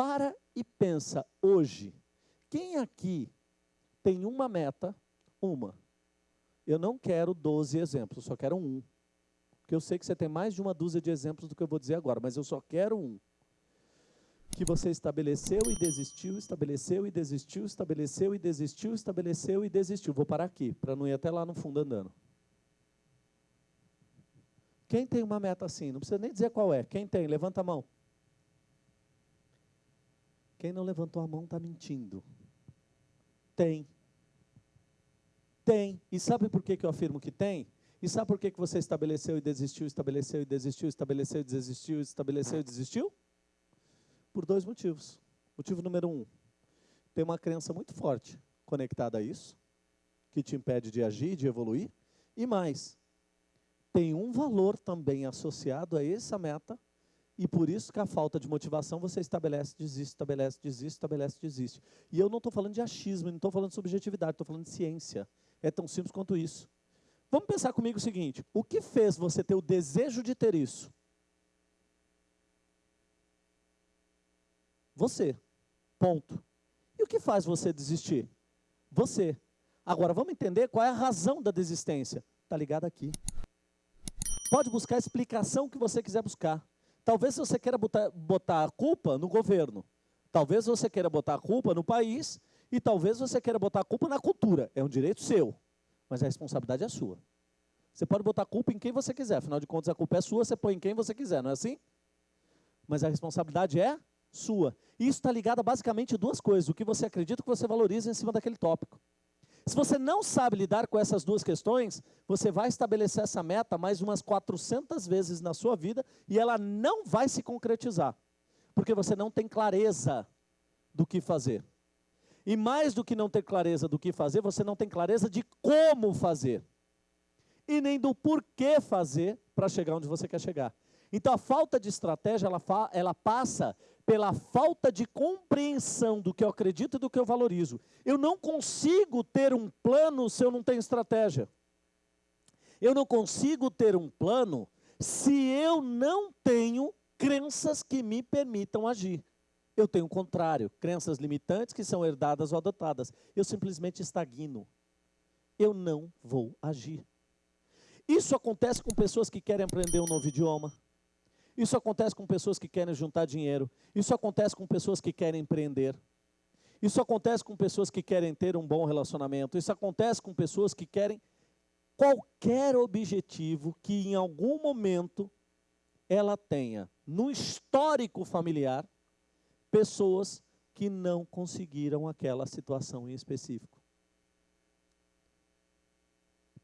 Para e pensa hoje. Quem aqui tem uma meta, uma. Eu não quero 12 exemplos, só quero um. Porque eu sei que você tem mais de uma dúzia de exemplos do que eu vou dizer agora, mas eu só quero um. Que você estabeleceu e desistiu, estabeleceu e desistiu, estabeleceu e desistiu, estabeleceu e desistiu. Vou parar aqui, para não ir até lá no fundo andando. Quem tem uma meta assim? Não precisa nem dizer qual é. Quem tem? Levanta a mão. Quem não levantou a mão está mentindo. Tem. Tem. E sabe por que, que eu afirmo que tem? E sabe por que, que você estabeleceu e desistiu, estabeleceu e desistiu, estabeleceu e desistiu, estabeleceu e desistiu? Por dois motivos. Motivo número um, tem uma crença muito forte conectada a isso, que te impede de agir, de evoluir. E mais, tem um valor também associado a essa meta, e por isso que a falta de motivação você estabelece, desiste, estabelece, desiste, estabelece, desiste. E eu não estou falando de achismo, não estou falando de subjetividade, estou falando de ciência. É tão simples quanto isso. Vamos pensar comigo o seguinte: o que fez você ter o desejo de ter isso? Você. Ponto. E o que faz você desistir? Você. Agora, vamos entender qual é a razão da desistência. Está ligado aqui. Pode buscar a explicação que você quiser buscar. Talvez você queira botar, botar a culpa no governo. Talvez você queira botar a culpa no país. E talvez você queira botar a culpa na cultura. É um direito seu. Mas a responsabilidade é sua. Você pode botar a culpa em quem você quiser. Afinal de contas, a culpa é sua, você põe em quem você quiser, não é assim? Mas a responsabilidade é sua. E isso está ligado a basicamente duas coisas. O que você acredita que você valoriza em cima daquele tópico. Se você não sabe lidar com essas duas questões, você vai estabelecer essa meta mais umas 400 vezes na sua vida e ela não vai se concretizar. Porque você não tem clareza do que fazer. E mais do que não ter clareza do que fazer, você não tem clareza de como fazer. E nem do porquê fazer para chegar onde você quer chegar. Então a falta de estratégia, ela, ela passa pela falta de compreensão do que eu acredito e do que eu valorizo. Eu não consigo ter um plano se eu não tenho estratégia. Eu não consigo ter um plano se eu não tenho crenças que me permitam agir. Eu tenho o contrário, crenças limitantes que são herdadas ou adotadas. Eu simplesmente estagno. Eu não vou agir. Isso acontece com pessoas que querem aprender um novo idioma, isso acontece com pessoas que querem juntar dinheiro. Isso acontece com pessoas que querem empreender. Isso acontece com pessoas que querem ter um bom relacionamento. Isso acontece com pessoas que querem qualquer objetivo que em algum momento ela tenha no histórico familiar pessoas que não conseguiram aquela situação em específico.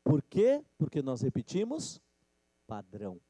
Por quê? Porque nós repetimos padrão.